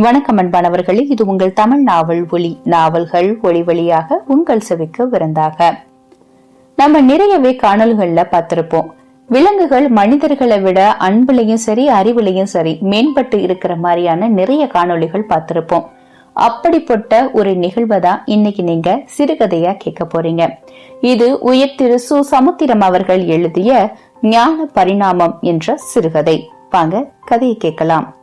வணக்கம் அன்பானவர்களே இது உங்கள் தமிழ் நாவல் ஒளி நாவல்கள் ஒளி வழியாக உங்கள் செவிக்கு விருந்தாக. நம்ம நிறையவே காணல்கள்ல பார்த்திருப்போம். விலங்குகள் மனிதர்களை விட அன்புலையும் சரி அறிவுலையும் சரி மேம்பட்டு இருக்கிற மாதிரியான நிறைய காணொளிகள் பார்த்திருப்போம். அப்படிப்பட்ட ஒரு நிகழ்வை தான் இன்னைக்கு நீங்க சிறுகதையா கேட்க போறீங்க. இது உயர் திரு சு. சமுத்திரம் அவர்கள் எழுதிய ஞான பரிணாமம் என்ற சிறுகதை. வாங்க கதையை கேட்கலாம்.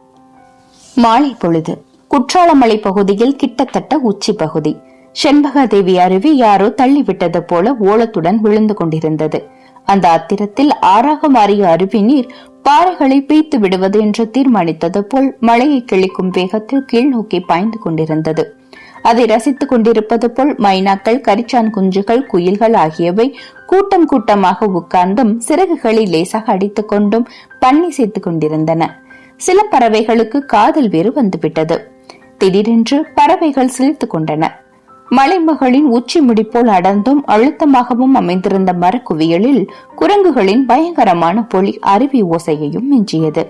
மாலை பொழுது. குற்றாலமலை பகுதியில் கிட்டத்தட்ட உச்சி பகுதி. செண்பகாதேவி அருவி யாரோ தள்ளிவிட்டது போல ஓலத்துடன் விழுந்து கொண்டிருந்தது. அந்த அத்திரத்தில் ஆறாக மாறிய அருவி நீர் பாறைகளை பீய்த்து விடுவது என்று தீர்மானித்தது போல் மழையை கிழிக்கும் வேகத்தில் கீழ் நோக்கி பாய்ந்து கொண்டிருந்தது. அதை ரசித்துக் கொண்டிருப்பது போல் மைனாக்கள் கரிச்சான் குஞ்சுகள் குயில்கள் ஆகியவை கூட்டம் கூட்டமாக உட்கார்ந்தும் சிறகுகளை லேசாக அடித்துக் கொண்டும் பண்ணி சேர்த்துக் கொண்டிருந்தன. சில பறவைகளுக்கு காதல் வேறு வந்துவிட்டது. திடீரென்று பறவைகள் சிரித்துக் கொண்டன. மலைமகளின் உச்சி முடிப்போல் அடர்ந்தும் அழுத்தமாகவும் அமைந்திருந்த மரக்குவியலில் குரங்குகளின் பயங்கரமான பொலி அருவி ஓசையையும் மிஞ்சியது.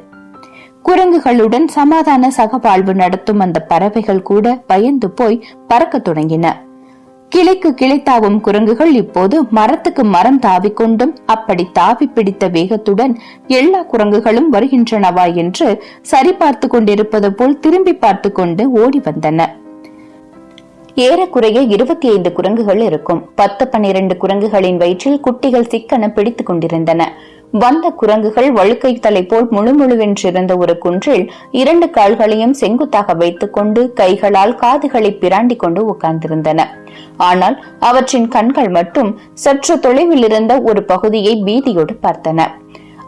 குரங்குகளுடன் சமாதான சகவாழ்வு நடத்தும் அந்த பறவைகள் கூட பயந்து போய் பறக்கத் தொடங்கின. கிளைக்கு கிளை தாவும் குரங்குகள் இப்போது மரத்துக்கு மரம் தாவிக்கொண்டும் அப்படி தாவி பிடித்த வேகத்துடன் எல்லா குரங்குகளும் வருகின்றனவா என்று சரிபார்த்து கொண்டிருப்பது போல் திரும்பி பார்த்து கொண்டு ஓடி வந்தன. ஏறக்குறைய இருபத்தி ஐந்து குரங்குகள் இருக்கும். பத்து பன்னிரண்டு குரங்குகளின் வயிற்றில் குட்டிகள் சிக்கன பிடித்துக் கொண்டிருந்தன. வந்த குரங்குகள் வழுக்கை தலை போல் முழுமுழுவென்றிருந்த ஒரு குன்றில் இரண்டு கால்களையும் செங்குத்தாக வைத்துக் கொண்டு கைகளால் காதுகளை பிராண்டி கொண்டு உட்கார்ந்திருந்தன. ஆனால் அவற்றின் கண்கள் மட்டும் சற்று தொலைவில் இருந்த ஒரு பகுதியை பீதியோடு பார்த்தன.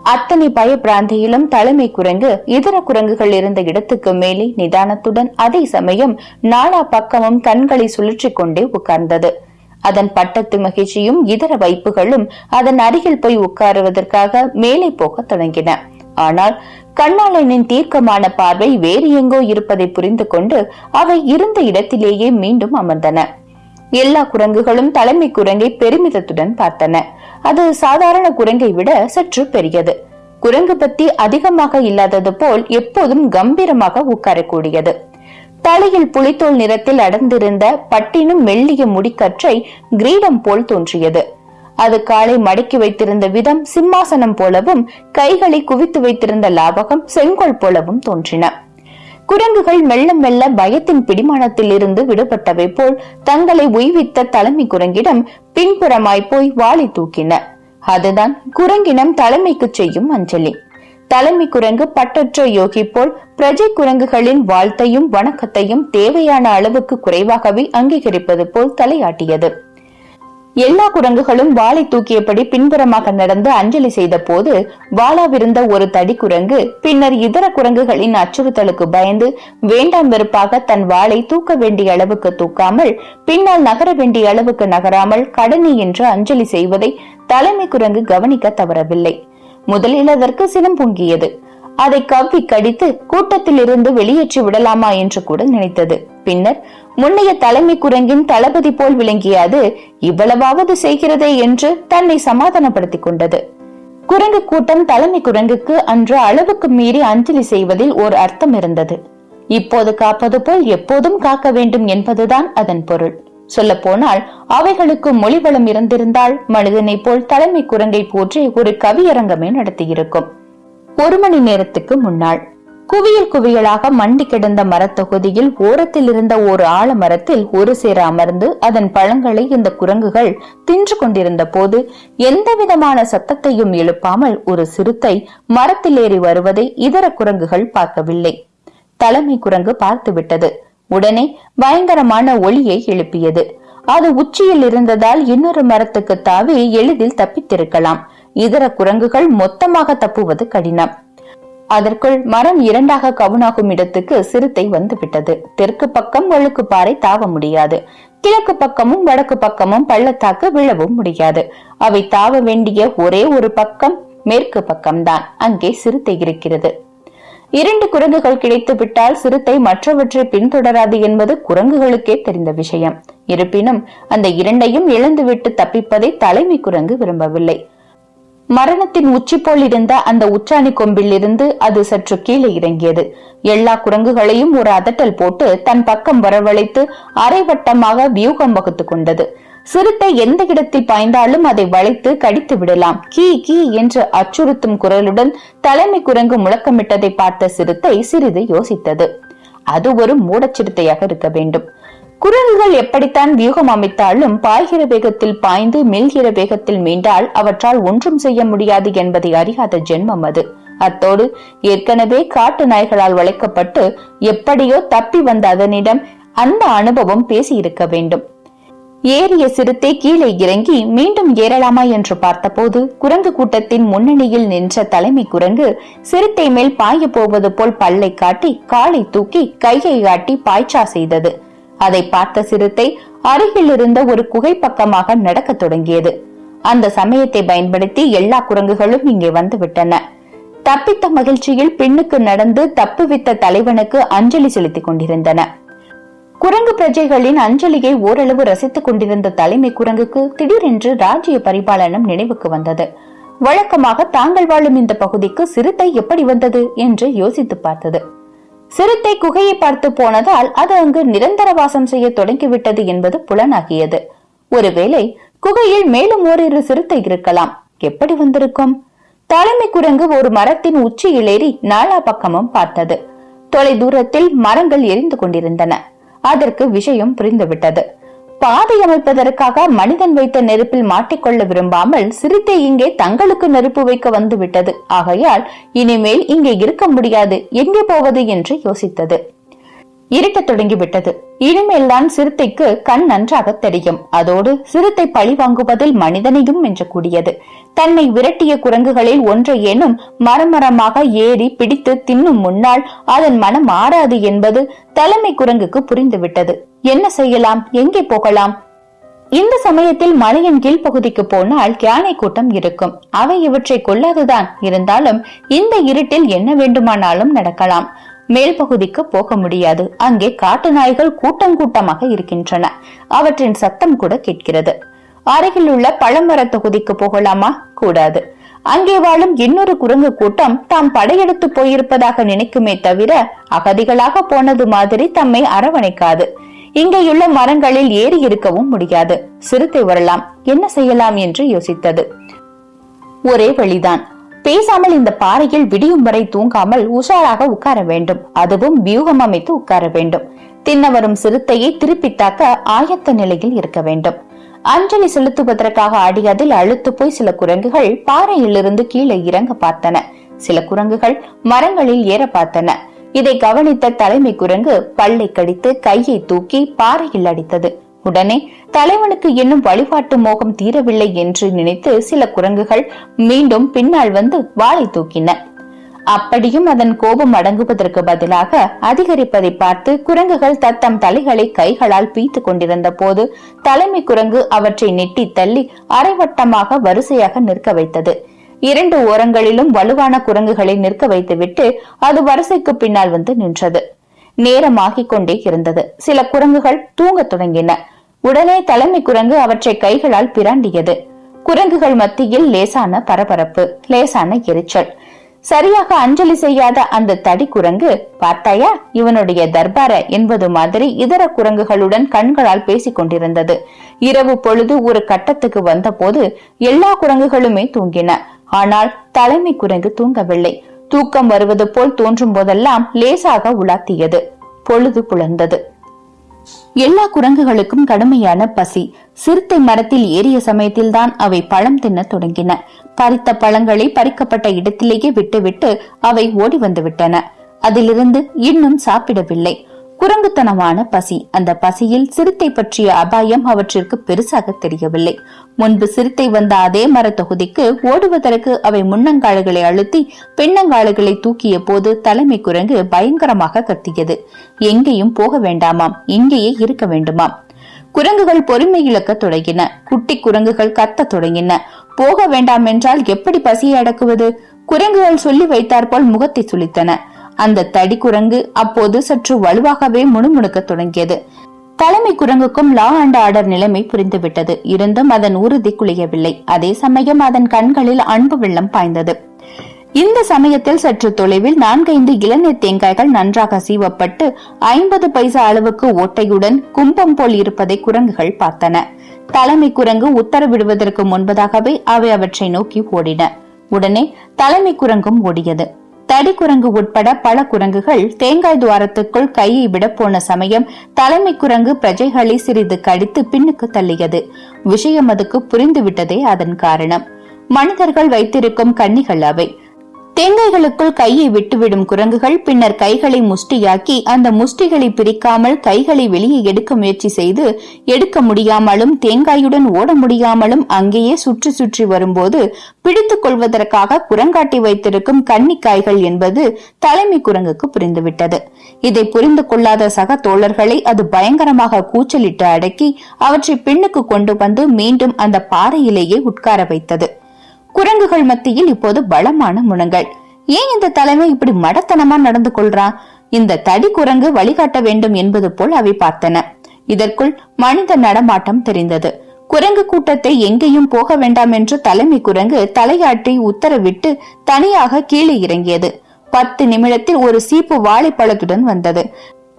அத்தனை பயப்பிராந்தியிலும் தலைமை குரங்கு இதர குரங்குகள் இருந்த இடத்துக்கு மேலே நிதானத்துடன் அதே சமயம் நாலா பக்கமும் கண்களை சுழற்றி கொண்டே உட்கார்ந்தது. அதன் பட்டத்து மகிழ்ச்சியும் இதர வைப்புகளும் அதன் அருகில் போய் உட்காருவதற்காக மேலே போகத் தொடங்கின. ஆனால் கண்ணாளனின் தீர்க்கமான பார்வை வேறு எங்கோ இருப்பதை புரிந்து கொண்டு அவை இருந்த இடத்திலேயே மீண்டும் அமர்ந்தன. எல்லா குரங்குகளும் தலைமை குரங்கை பெருமிதத்துடன் பார்த்தன. அது சாதாரண குரங்கை விட சற்று பெரியது. குரங்கு பத்தி அதிகமாக இல்லாதது போல் எப்போதும் கம்பீரமாக உட்காரக்கூடியது. தலையில் புலித்தோல் நிறத்தில் அடர்ந்திருந்த பட்டினும் மெல்லிய முடிக்கற்றை கிரீடம் போல் தோன்றியது. அது காலை மடக்கி வைத்திருந்த விதம் சிம்மாசனம் போலவும் கைகளை குவித்து வைத்திருந்த லாபகம் செங்கோல் போலவும் தோன்றின. குரங்குகள் மெல்ல மெல்ல பயத்தின் பிடிமானத்தில் இருந்து விடுபட்டவை போல் தங்களை உய்வித்த தலைமை குரங்கிடம் பின்புறமாய் போய் வாளி தூக்கின. அதுதான் குரங்கினம் தலைமைக்கு செய்யும் அஞ்சலி. தலைமை குரங்கு பட்டற்ற யோகி போல் பிரஜை குரங்குகளின் வாழ்த்தையும் வணக்கத்தையும் தேவையான அளவுக்கு குறைவாகவே அங்கீகரிப்பது போல் தலையாட்டியது. எல்லா குரங்குகளும் வாளை தூக்கியபடி பின்புறமாக நடந்து அஞ்சலி செய்த போது வாளாவிருந்த ஒரு தடி குரங்கு பின்னர் இதர குரங்குகளின் அச்சுறுத்தலுக்கு பயந்து வேண்டாம் வெறுப்பாக தன் வாளை தூக்க வேண்டிய அளவுக்கு தூக்காமல் பின்னால் நகர வேண்டிய அளவுக்கு நகராமல் கடனி என்று அஞ்சலி செய்வதை தலைமை குரங்கு கவனிக்க தவறவில்லை. முதலில் அதற்கு சினம் பொங்கியது. அதை கவ்வி கடித்து கூட்டத்தில் இருந்து வெளியேற்றி விடலாமா என்று கூட நினைத்தது. பின்னர் முன்னைய தலைமை குரங்கின் தளபதி போல் விளங்கிய அது இவ்வளவாவது செய்கிறதே என்று தன்னை சமாதானப்படுத்திக் கொண்டது. குரங்கு கூட்டம் தலைமை குரங்குக்கு அன்று அளவுக்கு மீறி அஞ்சலி செய்வதில் ஒரு அர்த்தம் இருந்தது. இப்போது காப்பது போல் எப்போதும் காக்க வேண்டும் என்பதுதான் அதன் பொருள். சொல்ல போனால் அவைகளுக்கு மொழிவளம் இருந்திருந்தால் மனிதனை போல் தலைமை குரங்கை போற்றி ஒரு கவியரங்கமே நடத்தியிருக்கும். ஒரு மணி நேரத்துக்கு முன்னாள் குவியல் குவியலாக மண்டி கிடந்த மரத்தொகுதியில் ஓரத்தில் இருந்த ஒரு ஆலமரத்தில் ஒரு சேர அமர்ந்து அதன் பழங்களை இந்த குரங்குகள் தின்று கொண்டிருந்த போது எந்த விதமான சத்தத்தையும் எழுப்பாமல் ஒரு சிறுத்தை மரத்தில் ஏறி வருவதை இதர குரங்குகள் பார்க்கவில்லை. தலைமை குரங்கு பார்த்து விட்டது உடனே பயங்கரமான ஒளியை எழுப்பியது. அது உச்சியில் இருந்ததால் இன்னொரு மரத்துக்கு தாவி எளிதில் தப்பித்திருக்கலாம். இதர குரங்குகள் மொத்தமாக தப்புவது கடினம். அதற்குள் மரம் இரண்டாக கவுனாகும் இடத்துக்கு சிறுத்தை வந்துவிட்டது. தெற்கு பக்கம் ஒழுக்கு பாறை தாவ முடியாது. கிழக்கு பக்கமும் வடக்கு பக்கமும் பள்ளத்தாக்கு விழவும் முடியாது. அவை தாவ வேண்டிய ஒரே ஒரு பக்கம் மேற்கு பக்கம்தான். அங்கே சிறுத்தை இருக்கிறது. இரண்டு குரங்குகள் கிடைத்து விட்டால் சிறுத்தை மற்றவற்றை பின்தொடராது என்பது குரங்குகளுக்கே தெரிந்த விஷயம். இருப்பினும் அந்த இரண்டையும் இழந்துவிட்டு தப்பிப்பதை தலைமை குரங்கு விரும்பவில்லை. மரணத்தின் உச்சி போல் இருந்த அந்த உச்சாணி கொம்பில் இருந்து அது சற்று கீழே இறங்கியது. எல்லா குரங்குகளையும் ஒரு அதட்டல் போட்டு தன் பக்கம் வரவழைத்து அரைவட்டமாக வியூகம் வகுத்துக் கொண்டது. சிறுத்தை எந்த இடத்தில் பாய்ந்தாலும் அதை வளைத்து கடித்து விடலாம். கீ கீ என்று அச்சுறுத்தும் குரலுடன் தலைமை குரங்கு முழக்கமிட்டதை பார்த்த சிறுத்தை சிறிது யோசித்தது. அது ஒரு மூடச்சிறுத்தையாக இருக்க வேண்டும். குரங்குகள் எப்படித்தான் வியூகம் அமைத்தாலும் பாய்கிற வேகத்தில் பாய்ந்து மெல்கிற வேகத்தில் மீண்டால் அவற்றால் ஒன்றும் செய்ய முடியாது என்பதை அறியாத ஜென்மம் அது. அத்தோடு ஏற்கனவே காட்டு நாய்களால் வளைக்கப்பட்டு எப்படியோ தப்பி வந்த அதனிடம் அந்த அனுபவம் பேசியிருக்க வேண்டும். ஏறிய சிறுத்தை கீழே இறங்கி மீண்டும் ஏறலாமா என்று பார்த்தபோது குரங்கு கூட்டத்தின் முன்னணியில் நின்ற தலைமை குரங்கு சிறுத்தை மேல் பாய போவது போல் பல்லை காட்டி காலை தூக்கி கையை காட்டி பாய்ச்சா செய்தது. அதை பார்த்த சிறுத்தை அருகில் இருந்த ஒரு குகை பக்கமாக நடக்கத் தொடங்கியது. அந்த சமயத்தை பயன்படுத்தி எல்லா குரங்குகளும் இங்கே வந்து விட்டன தப்பித்த மகிழ்ச்சியில் பெண்ணுக்கு நடந்து தப்புவித்த தலைவனுக்கு அஞ்சலி செலுத்திக் கொண்டிருந்தன. குரங்கு பிரஜைகளின் அஞ்சலியை ஓரளவு ரசித்துக் கொண்டிருந்த தலைமை குரங்குக்கு திடீரென்று ராஜ்ய பரிபாலனம் நினைவுக்கு வந்தது. வழக்கமாக தாங்கள் வாழும் இந்த பகுதிக்கு சிறுத்தை எப்படி வந்தது என்று யோசித்து பார்த்தது. சிறுத்தை குகையை பார்த்து போனதால் அது அங்கு நிரந்தர வாசம் செய்ய தொடங்கிவிட்டது என்பது புலனாகியது. ஒருவேளை குகையில் மேலும் ஓரிரு சிறுத்தை இருக்கலாம். எப்படி வந்திருக்கும்? தலைமை குரங்கு ஒரு மரத்தின் உச்சியில் ஏறி நாலா பக்கமும் பார்த்தது. தொலை தூரத்தில் மரங்கள் எரிந்து கொண்டிருந்தன. அதற்கு விஷயம் புரிந்துவிட்டது. பாதை அமைப்பதற்காக மனிதன் வைத்த நெருப்பில் மாட்டிக்கொள்ள விரும்பாமல் சிறுத்தை இங்கே தங்களுக்கு நெருப்பு வைக்க வந்துவிட்டது. ஆகையால் இனிமேல் இங்கே இருக்க முடியாது. எங்கே போவது என்று யோசித்தது. இருட்டத் தொடங்கிவிட்டது. இனிமேல்தான் சிறுத்தைக்கு கண் நன்றாக தெரியும். அதோடு சிறுத்தை பழி வாங்குவதில் மனிதனையும் கூடியது தன்னை விரட்டிய குரங்குகளில் ஒன்றையேனும் மரமரமாக ஏறி பிடித்து தின்னும் முன்னால் அதன் மனம் ஆறாது என்பது தலைமை குரங்குக்கு புரிந்துவிட்டது. என்ன செய்யலாம்? எங்கே போகலாம்? இந்த சமயத்தில் மலையின் கீழ்ப்பகுதிக்கு போனால் யானை கூட்டம் இருக்கும். அவை இவற்றை கொள்ளாதுதான். இருந்தாலும் இந்த இருட்டில் என்ன வேண்டுமானாலும் நடக்கலாம். மேல் பகுதிக்கு போக முடியாது. அங்கே காட்டு நாய்கள் கூட்டம் கூட்டமாக இருக்கின்றன. அவற்றின் சத்தம் கூட கேட்கிறது. அருகில் உள்ள பழமர தொகுதிக்கு போகலாமா? கூடாது. அங்கே வாழும் இன்னொரு குரங்கு கூட்டம் தாம் படையெடுத்து போயிருப்பதாக நினைக்குமே தவிர அகதிகளாக போனது மாதிரி தம்மை அரவணைக்காது. இங்கேயுள்ள மரங்களில் ஏறி இருக்கவும் முடியாது. சிறுத்தை வரலாம். என்ன செய்யலாம் என்று யோசித்தது. ஒரே வழிதான். பேசாமல் இந்த பாறையில் விடியும் வரை தூங்காமல் உஷாராக உட்கார வேண்டும். அதுவும் வியூகம் அமைத்து உட்கார வேண்டும். தின்ன வரும் சிறுத்தையை திருப்பி தாக்க ஆயத்த நிலையில் இருக்க வேண்டும். அஞ்சலி செலுத்துவதற்காக ஆடியதில் அழுத்து போய் சில குரங்குகள் பாறையிலிருந்து கீழே இறங்க பார்த்தன. சில குரங்குகள் மரங்களில் ஏற பார்த்தன. இதை கவனித்த தலைமை குரங்கு பல்லை கடித்து கையை தூக்கி பாறையில் அடித்தது. உடனே தலைவனுக்கு இன்னும் வழிபாட்டு மோகம் தீரவில்லை என்று நினைத்து சில குரங்குகள் மீண்டும் பின்னால் வந்து வாளை தூக்கின. அப்படியும் அதன் கோபம் அடங்குவதற்கு பதிலாக அதிகரிப்பதை பார்த்து குரங்குகள் தத்தம் தலைகளை கைகளால் பீத்து கொண்டிருந்த போது தலைமை குரங்கு அவற்றை நெட்டி தள்ளி அரைவட்டமாக வரிசையாக நிற்க வைத்தது. இரண்டு ஓரங்களிலும் வலுவான குரங்குகளை நிற்க வைத்துவிட்டு அது வரிசைக்கு பின்னால் வந்து நின்றது. நேரமாகிக் கொண்டே இருந்தது. சில குரங்குகள் தூங்கத் தொடங்கின. உடனே தலைமை குரங்கு அவற்றை கைகளால் பிராண்டியது. குரங்குகள் மத்தியில் லேசான பரபரப்பு லேசான எரிச்சல். சரியாக அஞ்சலி செய்யாத அந்த தடி குரங்கு பார்த்தாயா இவனுடைய தர்பார என்பது மாதிரி இதர குரங்குகளுடன் கண்களால் பேசிக் கொண்டிருந்தது. இரவு பொழுது ஒரு கட்டத்துக்கு வந்த போது எல்லா குரங்குகளுமே தூங்கின. ஆனால் தலைமை குரங்கு தூங்கவில்லை. தூக்கம் வருவது போல் தோன்றும் போதெல்லாம் லேசாக உலாத்தியது. பொழுது புலர்ந்தது எல்லா குரங்குகளுக்கும் கடுமையான பசி. சிறுத்தை மரத்தில் ஏறிய சமயத்தில்தான் அவை பழம் தின்ன தொடங்கின. பறித்த பழங்களை பறிக்கப்பட்ட இடத்திலேயே விட்டுவிட்டு அவை ஓடி வந்து விட்டன அதிலிருந்து இன்னும் சாப்பிடவில்லை. குரங்குத்தனமான பசி. அந்த பசியில் சிறுத்தை பற்றிய அபாயம் அவற்றிற்கு பெருசாக தெரியவில்லை. முன்பு சிறுத்தை வந்த அதே மர தொகுதிக்கு ஓடுவதற்கு அவை முன்னங்கால்களை அழுத்தி பின்னங்கால்களை தூக்கிய போது தலைமை குரங்கு பயங்கரமாக கத்தியது. எங்கேயும் போக வேண்டாமாம். இங்கேயே இருக்க வேண்டுமாம். குரங்குகள் பொறுமை இழக்க தொடங்கின. குட்டி குரங்குகள் கத்த தொடங்கின. போக வேண்டாம் என்றால் எப்படி பசியை அடக்குவது? குரங்குகள் சொல்லி வைத்தாற்போல் முகத்தை சுளித்தன. அந்த தடி குரங்கு அப்போது சற்று வலுவாகவே முணுமுணுக்க தொடங்கியது. தலைமை குரங்குக்கும் லா அண்ட் ஆர்டர் நிலைமை புரிந்துவிட்டது. இருந்தும் அதன் உறுதி குளியவில்லை அதே சமயம் அதன் கண்களில் அன்பு வெள்ளம் பாய்ந்தது. இந்த சமயத்தில் சற்று தொலைவில் நான்கைந்து இளநீர் தேங்காய்கள் நன்றாக சீவப்பட்டு ஐம்பது பைசா அளவுக்கு ஓட்டையுடன் கும்பம் போல் இருப்பதை குரங்குகள் பார்த்தன. தலைமை குரங்கு உத்தரவிடுவதற்கு முன்பதாகவே அவை அவற்றை நோக்கி ஓடின. உடனே தலைமை குரங்கும் ஓடியது. தடி குரங்கு உட்பட பல குரங்குகள் தேங்காய் துவாரத்துக்குள் கையை விட போன சமயம் தலைமை குரங்கு பிரஜைகளை சிறிது கடித்து பின்னுக்கு தள்ளியது. விஷயம் அதுக்கு புரிந்துவிட்டதே அதன் காரணம். மனிதர்கள் வைத்திருக்கும் கன்னிகள் அவை. தேங்காய்களுக்குள் கையை விட்டுவிடும் குரங்குகள் பின்னர் கைகளை முஷ்டியாக்கி அந்த முஷ்டிகளை பிரிக்காமல் கைகளை வெளியே எடுக்க முயற்சி செய்து எடுக்க முடியாமலும் தேங்காயுடன் ஓட முடியாமலும் அங்கேயே சுற்றி சுற்றி வரும்போது பிடித்துக் கொள்வதற்காக குரங்காட்டி வைத்திருக்கும் கன்னிக்காய்கள் என்பது தலைமை குரங்குக்கு புரிந்துவிட்டது. இதை புரிந்து கொள்ளாத சக தோழர்களை அது பயங்கரமாக கூச்சலிட்டு அடக்கி அவற்றை பின்னுக்கு கொண்டு வந்து மீண்டும் அந்த பாறையிலேயே உட்கார வைத்தது. குரங்குகள் மத்தியில் இப்போது பலமான முனங்கள். ஏன் இந்த தலைமை இப்படி மடத்தனமா நடந்து கொள்றான் இந்த தடி குரங்கு வழிகாட்ட வேண்டும் என்பது போல் அவை பார்த்தன. இதற்குள் மனித நடமாட்டம் தெரிந்தது. குரங்கு கூட்டத்தை எங்கேயும் போக வேண்டாம் என்று தலைமை குரங்கு தலையாட்டி உத்தரவிட்டு தனியாக கீழே இறங்கியது. பத்து நிமிடத்தில் ஒரு சீப்பு வாழைப்பழத்துடன் வந்தது.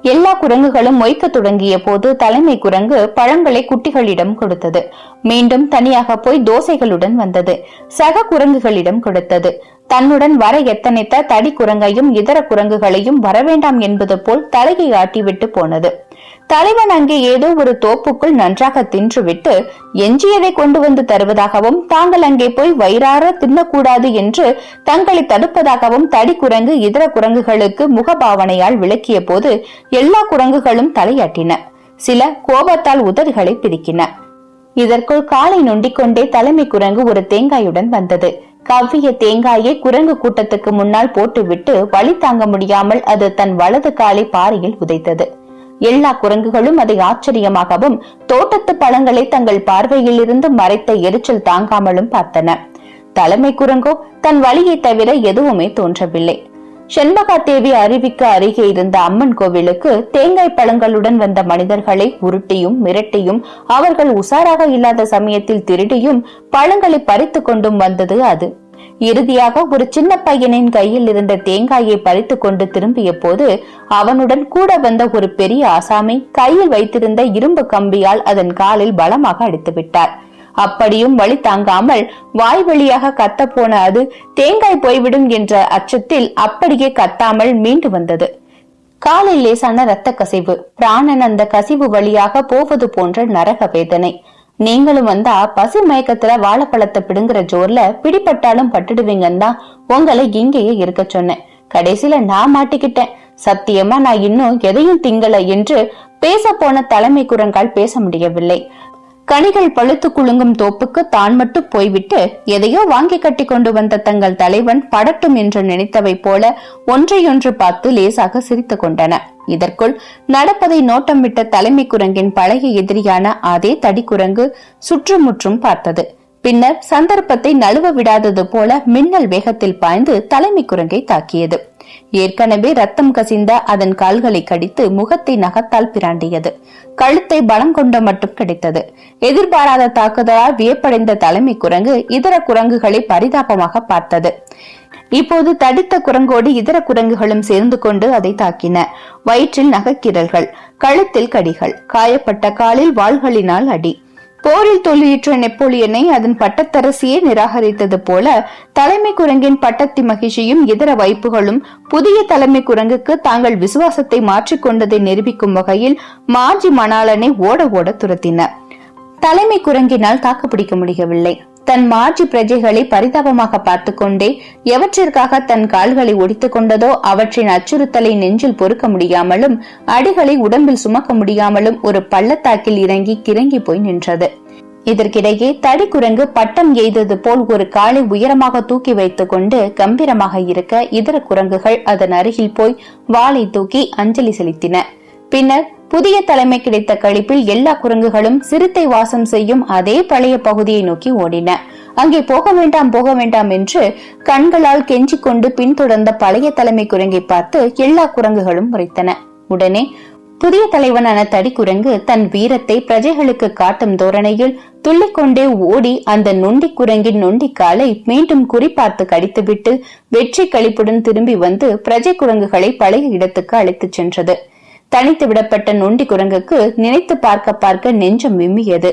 எல்லா குரங்குகளும் மொய்க்க தொடங்கிய போது தலைமை குரங்கு பழங்களை குட்டிகளிடம் கொடுத்தது. மீண்டும் தனியாக போய் தோசைகளுடன் வந்தது. சக குரங்குகளிடம் கொடுத்தது. தன்னுடன் வர எத்தனைத்த தடி குரங்கையும் இதர குரங்குகளையும் வரவேண்டாம் என்பது போல் தலையை ஆட்டிவிட்டு போனது. தலைவன் அங்கே ஏதோ ஒரு தோப்புக்குள் நன்றாக தின்றுவிட்டு எஞ்சியதை கொண்டு வந்து தருவதாகவும் தாங்கள் அங்கே போய் வயிறார தின்னக்கூடாது என்று தங்களை தடுப்பதாகவும் தடி குரங்கு இதர குரங்குகளுக்கு முகபாவனையால் விளக்கிய போது எல்லா குரங்குகளும் தலையாட்டின. சில கோபத்தால் உதடுகளை பிரிக்கின இதற்குள் காலை நொண்டிக்கொண்டே தலைமை குரங்கு ஒரு தேங்காயுடன் வந்தது. கவ்விய தேங்காயை குரங்கு கூட்டத்துக்கு முன்னால் போட்டுவிட்டு வழி தாங்க முடியாமல் அது தன் வலது காலை பாறையில் உதைத்தது. எல்லா குரங்குகளும் அதை ஆச்சரியமாகவும் தோட்டத்து பழங்களை தங்கள் பார்வையில் இருந்து மறைத்த எரிச்சல் தாங்காமலும் பார்த்தன. தலைமை குரங்கோ தன் வழியை தவிர எதுவுமே தோன்றவில்லை. செண்பகா தேவி அருவிக்கு அருகே இருந்த அம்மன் கோவிலுக்கு தேங்காய் பழங்களுடன் வந்த மனிதர்களை உருட்டியும் மிரட்டியும் அவர்கள் உசாராக இல்லாத சமயத்தில் திருடியும் பழங்களை பறித்து கொண்டும் வந்தது அது. இறுதியாக ஒரு சின்ன பையனின் கையில் இருந்த தேங்காயை பறித்து கொண்டு திரும்பிய போது அவனுடன் கூட வந்த ஒரு பெரிய ஆசாமி கையில் வைத்திருந்த இரும்பு கம்பியால் அதன் காலில் பலமாக அடித்து விட்டார் அப்படியும் வழி தாங்காமல் வாய் வழியாக கத்த போன அது தேங்காய் போய்விடும் என்ற அச்சத்தில் அப்படியே கத்தாமல் மீண்டு வந்தது. காலில் லேசான இரத்த கசிவு பிராணன் அந்த கசிவு வழியாக போவது போன்ற நரக வேதனை. நீங்களும் வந்தா பசி மயக்கத்துல வாழைப்பழத்தை பிடுங்குற ஜோர்ல பிடிப்பட்டாலும் பட்டுடுவீங்கன்னு தான் உங்களை இங்கேயே இருக்க சொன்னேன். கடைசியில நான் மாட்டிக்கிட்டேன். சத்தியமா நான் இன்னும் எதையும் திங்கல என்று பேச போன தலைமை குரங்கால் பேச முடியவில்லை. கனிகள் பழுத்து குலுங்கும் தோப்புக்கு தான் மட்டும் போய்விட்டு எதையோ வாங்கி கட்டி கொண்டு வந்த தங்கள் தலைவன் படட்டும் என்று நினைத்தவை போல ஒன்றையொன்று பார்த்து லேசாக சிரித்துக் கொண்டன. இதற்குள் நடப்பதை நோட்டம் விட்ட தலைமை குரங்கின் பழைய எதிரியான அதே தடி குரங்கு சுற்றுமுற்றும் பார்த்தது. பின்னர் சந்தர்ப்பத்தை நழுவ விடாதது போல மின்னல் வேகத்தில் பாய்ந்து தலைமை குரங்கை தாக்கியது. ஏற்கனவே ரத்தம் கசிந்த அதன் கால்களை கடித்து முகத்தை நகத்தால் பிராண்டியது. கழுத்தை பலம் கொண்ட மட்டும் கிடைத்தது. எதிர்பாராத தாக்குதலால் வியப்படைந்த தலைமை குரங்கு இதர குரங்குகளை பரிதாபமாக பார்த்தது. இப்போது தடித்த குரங்கோடு இதர குரங்குகளும் சேர்ந்து கொண்டு அதை தாக்கின. வயிற்றில் நகக்கீரல்கள் கழுத்தில் கடிகள் காயப்பட்ட காலில் வாள்களினால் அடி. போரில் தோல்வியுற்ற நெப்போலியனை அதன் பட்டத்தரசியே நிராகரித்தது போல தலைமை குரங்கின் பட்டத்தி மகிழ்ச்சியும் இதர வைப்புகளும் புதிய தலைமை குரங்குக்கு தாங்கள் விசுவாசத்தை மாற்றிக்கொண்டதை நிரூபிக்கும் வகையில் மாஜி மணாளனை ஓட ஓட துரத்தின. தலைமை குரங்கினால் தாக்குப்பிடிக்க முடியவில்லை. தன் மாஜி பிரஜைகளை பரிதாபமாக பார்த்து கொண்டே எவற்றிற்காக தன் கால்களை ஒடித்துக் கொண்டதோ அவற்றின் அச்சுறுத்தலை நெஞ்சில் பொறுக்க முடியாமலும் அடிகளை உடம்பில் சுமக்க முடியாமலும் ஒரு பள்ளத்தாக்கில் இறங்கி கிறங்கி போய் நின்றது. இதற்கிடையே தடிக்குரங்கு பட்டம் எய்தது போல் ஒரு காலை உயரமாக தூக்கி வைத்துக் கொண்டு கம்பீரமாக இருக்க இதர குரங்குகள் அதன் அருகில் போய் வாளை தூக்கி அஞ்சலி செலுத்தின. பின்னர் புதிய தலைமை கிடைத்த கழிப்பில் எல்லா குரங்குகளும் சிறுத்தை வாசம் செய்யும் அதே பழைய பகுதியை நோக்கி ஓடின. அங்கே போக வேண்டாம் போக வேண்டாம் என்று கண்களால் கெஞ்சிக் கொண்டு பின்தொடர்ந்த பழைய தலைமை குரங்கை பார்த்து எல்லா குரங்குகளும் முறைத்தன. உடனே புதிய தலைவனான தடிக்குரங்கு தன் வீரத்தை பிரஜைகளுக்கு காட்டும் தோரணையில் துள்ளிக்கொண்டே ஓடி அந்த நொண்டி குரங்கின் நொண்டி காலை மீண்டும் குறிப்பார்த்து கடித்துவிட்டு வெற்றி கழிப்புடன் திரும்பி வந்து பிரஜை குரங்குகளை பழைய இடத்துக்கு அழைத்துச் சென்றது. தனித்து விடப்பட்ட நொண்டி குரங்குக்கு நினைத்து பார்க்க பார்க்க நெஞ்சம் விம்மியது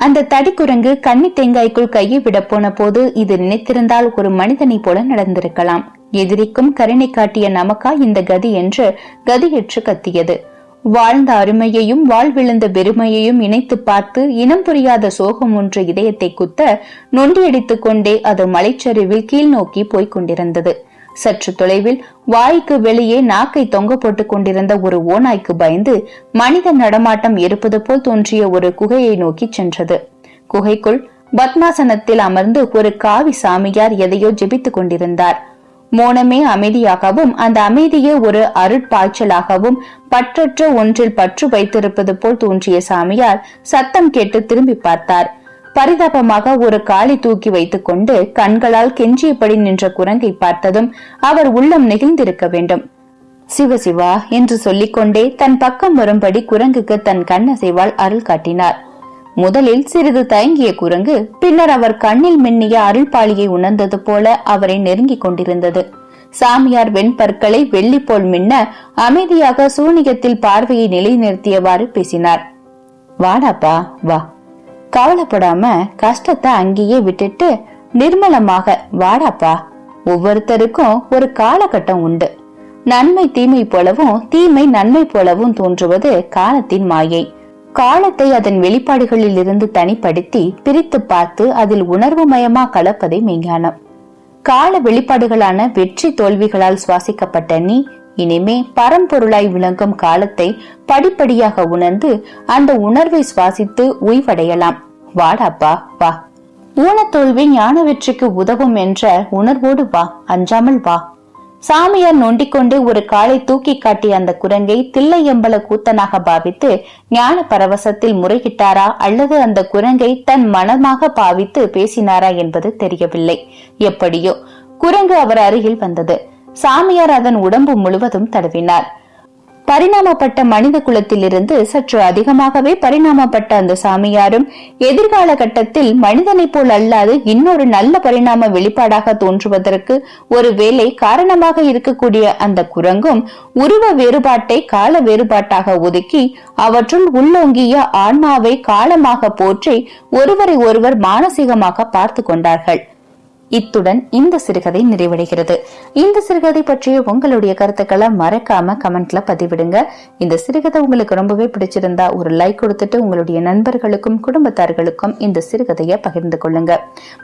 அந்த தடிக்குரங்கு கன்னி தேங்காய்க்குள் கையை விட போன போது இது நினைத்திருந்தால் ஒரு மனிதனை போல நடந்திருக்கலாம். எதிரிக்கும் கருணை காட்டிய நமக்கா இந்த கதி என்று கதியற்று கத்தியது. வாழ்ந்த அருமையையும் வாழ்விழுந்த பெருமையையும் இணைத்து பார்த்து இனம் புரியாத சோகம் ஒன்று இதயத்தை குத்த நொண்டியடித்துக் கொண்டே அது மலைச்சரிவில் கீழ் நோக்கி போய்க் கொண்டிருந்தது. சற்று தொலைவில் வாய்க்கு வெளியே நாக்கை தொங்க போட்டுக் கொண்டிருந்த ஒரு ஓநாய்க்கு பயந்து மனித நடமாட்டம் இருப்பது போல் தோன்றிய ஒரு குகையை நோக்கி சென்றது. குகைக்குள் பத்மாசனத்தில் அமர்ந்து ஒரு காவி சாமியார் எதையோ ஜெபித்துக் கொண்டிருந்தார். மோனமே அமைதியாகவும் அந்த அமைதியே ஒரு அருட்பாய்ச்சலாகவும் பற்றற்ற ஒன்றில் பற்று வைத்திருப்பது போல் தோன்றிய சாமியார் சத்தம் கேட்டு திரும்பி பார்த்தார். பரிதாபமாக ஒரு காலை தூக்கி வைத்துக் கொண்டு கண்களால் கெஞ்சியபடி நின்ற குரங்கை பார்த்ததும் அவர் உள்ளம் நெகிழ்ந்திருக்க வேண்டும். சிவ சிவா என்று சொல்லிக்கொண்டே தன் பக்கம் வரும்படி குரங்குக்கு தன் கண்ணசைவால் அருள் காட்டினார். முதலில் சிறிது தயங்கிய குரங்கு பின்னர் அவர் கண்ணில் மின்னிய அருள்பாளியை உணர்ந்தது போல அவரை நெருங்கிக் கொண்டிருந்தது. சாமியார் வெண்பற்களை வெள்ளி போல் மின்ன அமைதியாக சூனியத்தில் பார்வையை நிலைநிறுத்தியவாறு பேசினார். வாடாப்பா வா. கவலைப்படாம கஷ்டத்தை அங்கேயே விட்டுட்டு நிர்மலமாக வாடாப்பா ஒவ்வொருத்தருக்கும் ஒரு காலகட்டம் உண்டு. நன்மை தீமை போலவும் தீமை நன்மை போலவும் தோன்றுவது காலத்தின் மாயை. காலத்தை அதன் வெளிப்பாடுகளில் இருந்து தனிப்படுத்தி பிரித்து பார்த்து அதில் உணர்வு மயமா கலப்பதை மெய்ஞானம். கால வெளிப்பாடுகளான வெற்றி தோல்விகளால் சுவாசிக்கப்பட்ட நீ இனிமே பரம்பொருளாய் விளங்கும் காலத்தை படிப்படியாக உணர்ந்து அந்த உணர்வை சுவாசித்து உய்வடையலாம். வாடாப்பா வா. ஊனத்தோல்வி ஞான வெற்றிக்கு உதவும் என்ற உணர்வோடு வா அஞ்சாமல் வா. சாமியார் நொண்டிக்கொண்டு ஒரு காலை தூக்கி காட்டிய அந்த குரங்கை தில்லையம்பல கூத்தனாக பாவித்து ஞான பரவசத்தில் முறையிட்டாரா அல்லது அந்த குரங்கை தன் மனமாக பாவித்து பேசினாரா என்பது தெரியவில்லை. எப்படியோ குரங்கு அவர் அருகில் வந்தது. சாமியார் அதன் உடம்பு முழுவதும் தடவினார். பரிணாமப்பட்ட மனித குலத்திலிருந்து சற்று அதிகமாகவே பரிணாமப்பட்ட அந்த சாமியாரும் எதிர்கால கட்டத்தில் மனிதனைப் போல் அல்லாது இன்னொரு நல்ல பரிணாம வெளிப்பாடாக தோன்றுவதற்கு ஒரு வேலை காரணமாக இருக்கக்கூடிய அந்த குரங்கும் உருவ வேறுபாட்டை கால வேறுபாட்டாக ஒதுக்கி அவற்றுள் உள்ளோங்கிய ஆன்மாவை காலமாக போற்றி ஒருவரை ஒருவர் மானசீகமாக பார்த்து கொண்டார்கள். இத்துடன் இந்த சிறுகதை நிறைவடைகிறது. இந்த சிறுகதை பற்றிய உங்களுடைய கருத்துக்களை மறக்காம கமெண்ட்ல பதிவிடுங்க. இந்த சிறுகதை உங்களுக்கு ரொம்பவே பிடிச்சிருந்தா ஒரு லைக் கொடுத்துட்டு உங்களுடைய நண்பர்களுக்கும் குடும்பத்தார்களுக்கும் இந்த சிறுகதையை பகிர்ந்து கொள்ளுங்க.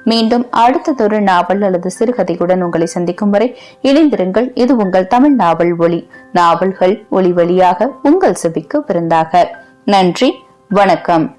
மீண்டும் அடுத்ததொரு நாவல் அல்லது சிறுகதையுடன் உங்களை சந்திக்கும் வரை இணைந்திருங்கள். இது உங்கள் தமிழ் நாவல் ஒளி நாவல்கள் ஒளி வழியாக உங்கள் செவிக்கு விருந்தாக. நன்றி. வணக்கம்.